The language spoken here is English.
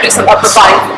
practice of upper body.